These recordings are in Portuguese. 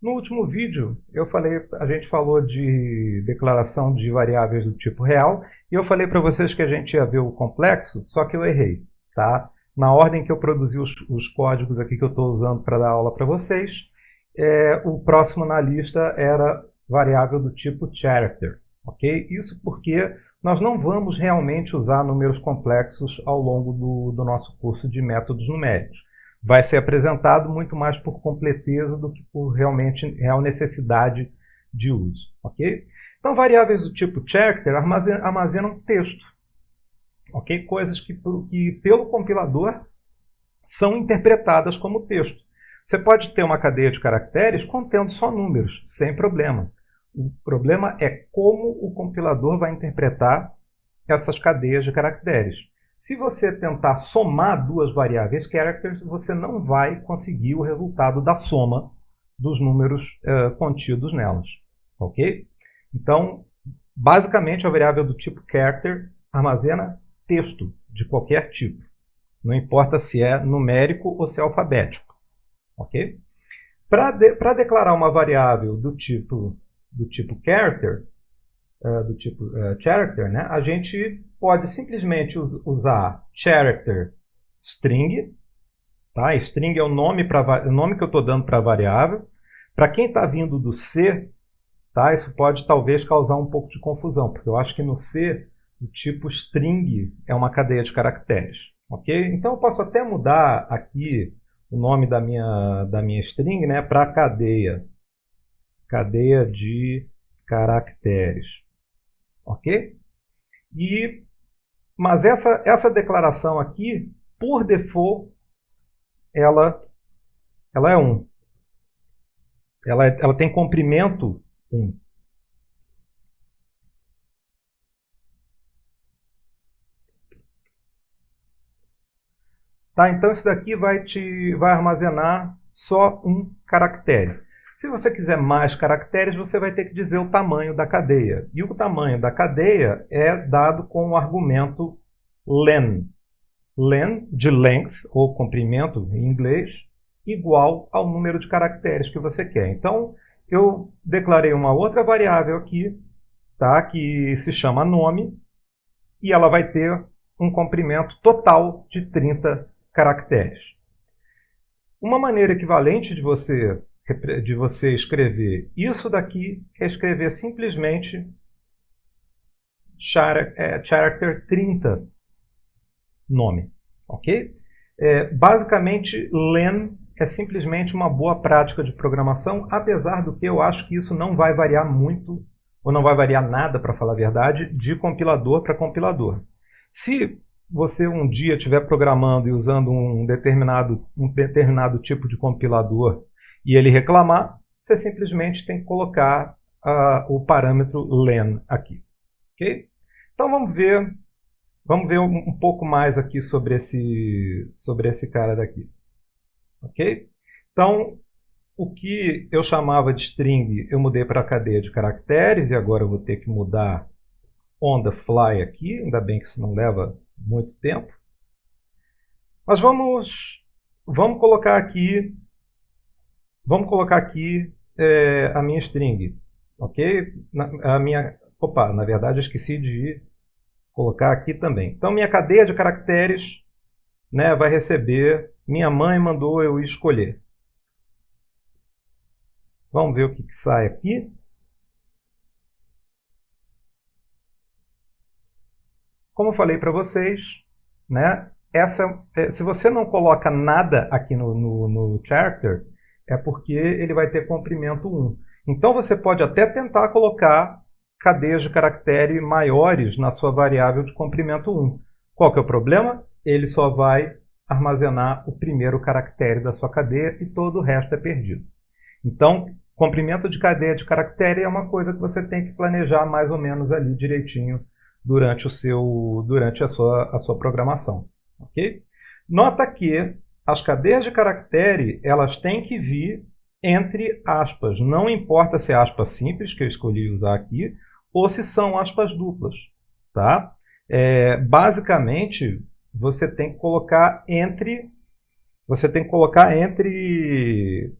No último vídeo, eu falei, a gente falou de declaração de variáveis do tipo real, e eu falei para vocês que a gente ia ver o complexo, só que eu errei. Tá? Na ordem que eu produzi os, os códigos aqui que eu estou usando para dar aula para vocês, é, o próximo na lista era variável do tipo character. ok? Isso porque nós não vamos realmente usar números complexos ao longo do, do nosso curso de métodos numéricos vai ser apresentado muito mais por completeza do que por realmente real necessidade de uso. ok? Então, variáveis do tipo character armazenam, armazenam texto. ok? Coisas que, que, pelo compilador, são interpretadas como texto. Você pode ter uma cadeia de caracteres contendo só números, sem problema. O problema é como o compilador vai interpretar essas cadeias de caracteres. Se você tentar somar duas variáveis characters, você não vai conseguir o resultado da soma dos números uh, contidos nelas. Ok? Então, basicamente, a variável do tipo character armazena texto de qualquer tipo. Não importa se é numérico ou se é alfabético. Ok? Para de, declarar uma variável do tipo, do tipo character, uh, do tipo uh, character, né, a gente pode simplesmente usar character string. Tá? String é o nome, pra, o nome que eu estou dando para a variável. Para quem está vindo do C, tá? isso pode talvez causar um pouco de confusão, porque eu acho que no C o tipo string é uma cadeia de caracteres. ok? Então eu posso até mudar aqui o nome da minha, da minha string né, para cadeia. Cadeia de caracteres. Ok? E mas essa, essa declaração aqui, por default, ela, ela é 1. Ela, ela tem comprimento 1. Tá, então isso daqui vai, te, vai armazenar só um caractere. Se você quiser mais caracteres, você vai ter que dizer o tamanho da cadeia. E o tamanho da cadeia é dado com o argumento len. Len, de length, ou comprimento em inglês, igual ao número de caracteres que você quer. Então, eu declarei uma outra variável aqui, tá, que se chama nome, e ela vai ter um comprimento total de 30 caracteres. Uma maneira equivalente de você de você escrever isso daqui é escrever simplesmente é, character 30 nome, ok? É, basicamente, len é simplesmente uma boa prática de programação, apesar do que eu acho que isso não vai variar muito, ou não vai variar nada, para falar a verdade, de compilador para compilador. Se você um dia estiver programando e usando um determinado, um determinado tipo de compilador e ele reclamar, você simplesmente tem que colocar uh, o parâmetro len aqui. Okay? Então vamos ver, vamos ver um, um, pouco mais aqui sobre esse, sobre esse cara daqui. Ok? Então, o que eu chamava de string, eu mudei para a cadeia de caracteres, e agora eu vou ter que mudar on the fly aqui, ainda bem que isso não leva muito tempo. Mas vamos, vamos colocar aqui Vamos colocar aqui é, a minha string, ok? Na, a minha, opa, na verdade esqueci de colocar aqui também. Então minha cadeia de caracteres né, vai receber, minha mãe mandou eu escolher. Vamos ver o que, que sai aqui. Como eu falei para vocês, né, essa, é, se você não coloca nada aqui no, no, no character, é porque ele vai ter comprimento 1. Então você pode até tentar colocar cadeias de caractere maiores na sua variável de comprimento 1. Qual que é o problema? Ele só vai armazenar o primeiro caractere da sua cadeia e todo o resto é perdido. Então, comprimento de cadeia de caractere é uma coisa que você tem que planejar mais ou menos ali direitinho durante, o seu, durante a, sua, a sua programação. Okay? Nota que as cadeias de caractere elas têm que vir entre aspas. Não importa se é aspas simples, que eu escolhi usar aqui, ou se são aspas duplas. Tá? É, basicamente, você tem que colocar entre você tem que colocar entre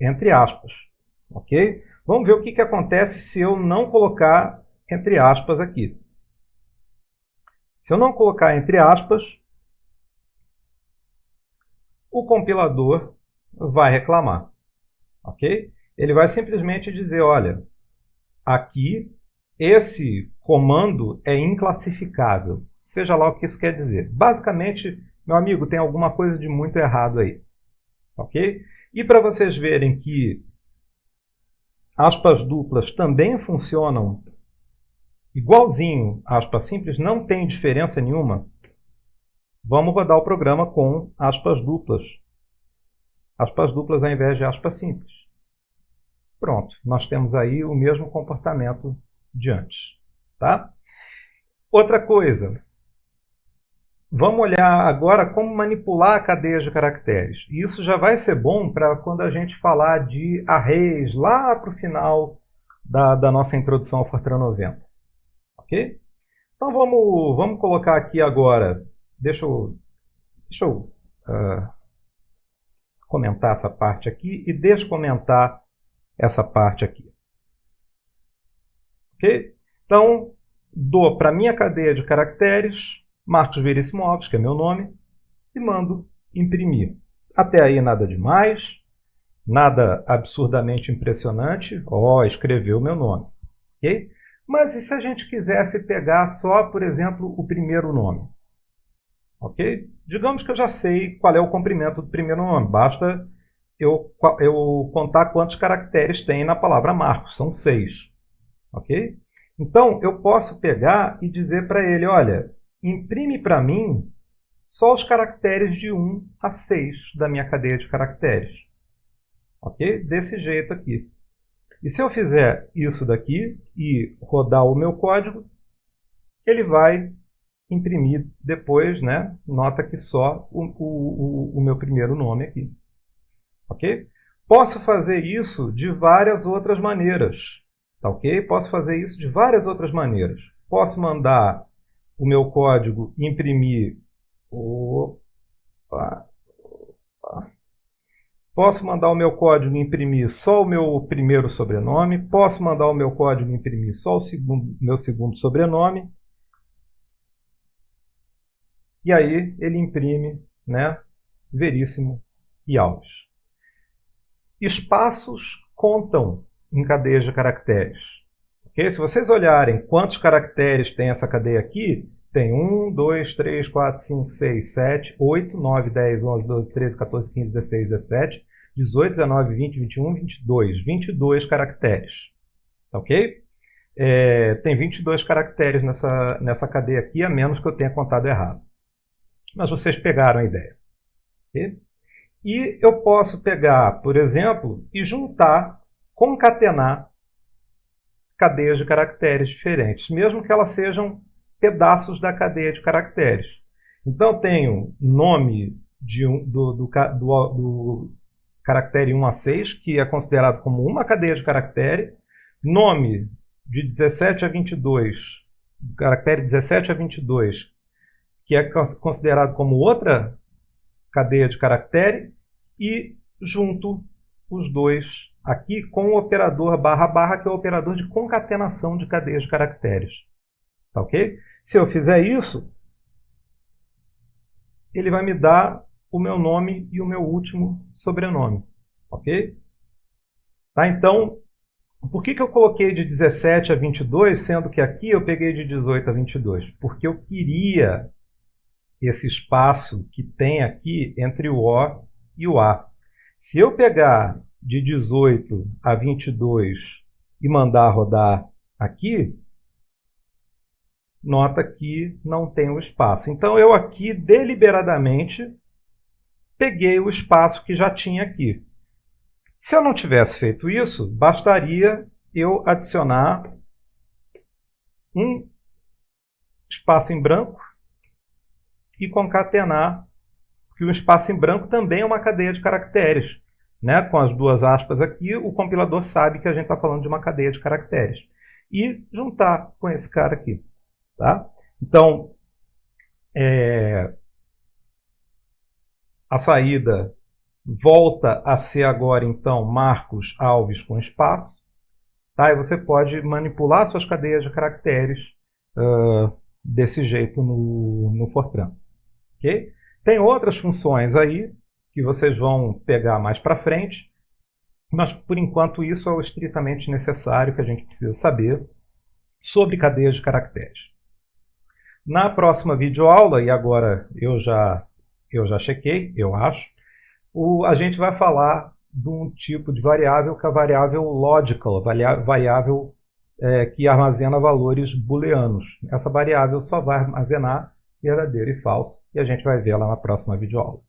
entre aspas. Ok? Vamos ver o que, que acontece se eu não colocar entre aspas aqui. Se eu não colocar entre aspas, o compilador vai reclamar. Ok? Ele vai simplesmente dizer, olha, aqui esse comando é inclassificável. Seja lá o que isso quer dizer. Basicamente, meu amigo, tem alguma coisa de muito errado aí. Ok? E para vocês verem que aspas duplas também funcionam igualzinho aspas simples, não tem diferença nenhuma, vamos rodar o programa com aspas duplas. Aspas duplas ao invés de aspas simples. Pronto, nós temos aí o mesmo comportamento de antes. Tá? Outra coisa, vamos olhar agora como manipular a cadeia de caracteres. Isso já vai ser bom para quando a gente falar de arrays lá para o final da, da, nossa introdução ao Fortran 90. Ok? Então vamos, vamos colocar aqui agora, deixa eu, deixa eu uh, comentar essa parte aqui e descomentar essa parte aqui. Ok? Então, dou para minha cadeia de caracteres, Marcos Veríssimo Alves, que é meu nome, e mando imprimir. Até aí nada demais, nada absurdamente impressionante. Ó, oh, escreveu meu nome. ok? Mas e se a gente quisesse pegar só, por exemplo, o primeiro nome? Ok? Digamos que eu já sei qual é o comprimento do primeiro nome. Basta eu, eu contar quantos caracteres tem na palavra Marcos. São seis. Ok? Então, eu posso pegar e dizer para ele, olha, imprime para mim só os caracteres de 1 a 6 da minha cadeia de caracteres. Ok? Desse jeito aqui. E se eu fizer isso daqui e rodar o meu código, ele vai imprimir depois, né? Nota que só o, o, o meu primeiro nome aqui. Ok? Posso fazer isso de várias outras maneiras. Tá ok? Posso fazer isso de várias outras maneiras. Posso mandar o meu código imprimir. Opa, opa. Posso mandar o meu código imprimir só o meu primeiro sobrenome. Posso mandar o meu código imprimir só o segundo, meu segundo sobrenome. E aí ele imprime né, Veríssimo e Alves. Espaços contam em cadeias de caracteres. Okay? Se vocês olharem quantos caracteres tem essa cadeia aqui, tem 1, 2, 3, 4, 5, 6, 7, 8, 9, 10, 11, 12, 13, 14, 15, 16, 17, 18, 19, 20, 21, 22. 22 caracteres. Tá ok? É, tem 22 caracteres nessa, nessa cadeia aqui, a menos que eu tenha contado errado. Mas vocês pegaram a ideia. E eu posso pegar, por exemplo, e juntar, concatenar cadeias de caracteres diferentes, mesmo que elas sejam pedaços da cadeia de caracteres. Então, tenho nome de um, do, do, do, do caractere 1 a 6, que é considerado como uma cadeia de caractere, nome de 17 a 22, do caractere 17 a 22, que é considerado como outra cadeia de caractere, e junto os dois aqui com o operador barra barra, que é o operador de concatenação de cadeias de caracteres. Tá ok? Se eu fizer isso, ele vai me dar o meu nome e o meu último sobrenome. Ok? Tá? Então, por que, que eu coloquei de 17 a 22, sendo que aqui eu peguei de 18 a 22? Porque eu queria esse espaço que tem aqui entre o O e o A. Se eu pegar de 18 a 22 e mandar rodar aqui, nota que não tem o espaço. Então eu aqui deliberadamente peguei o espaço que já tinha aqui. Se eu não tivesse feito isso, bastaria eu adicionar um espaço em branco e concatenar que o espaço em branco também é uma cadeia de caracteres né, com as duas aspas aqui, o compilador sabe que a gente está falando de uma cadeia de caracteres. E juntar com esse cara aqui. Tá? Então, é, a saída volta a ser agora, então, Marcos Alves com espaço. Tá? E você pode manipular suas cadeias de caracteres uh, desse jeito no, no Fortran. Okay? Tem outras funções aí que vocês vão pegar mais para frente, mas por enquanto isso é o estritamente necessário que a gente precisa saber sobre cadeias de caracteres. Na próxima videoaula, e agora eu já, eu já chequei, eu acho, o, a gente vai falar de um tipo de variável que é a variável logical, variável é, que armazena valores booleanos. Essa variável só vai armazenar verdadeiro e falso, e a gente vai ver ela na próxima videoaula.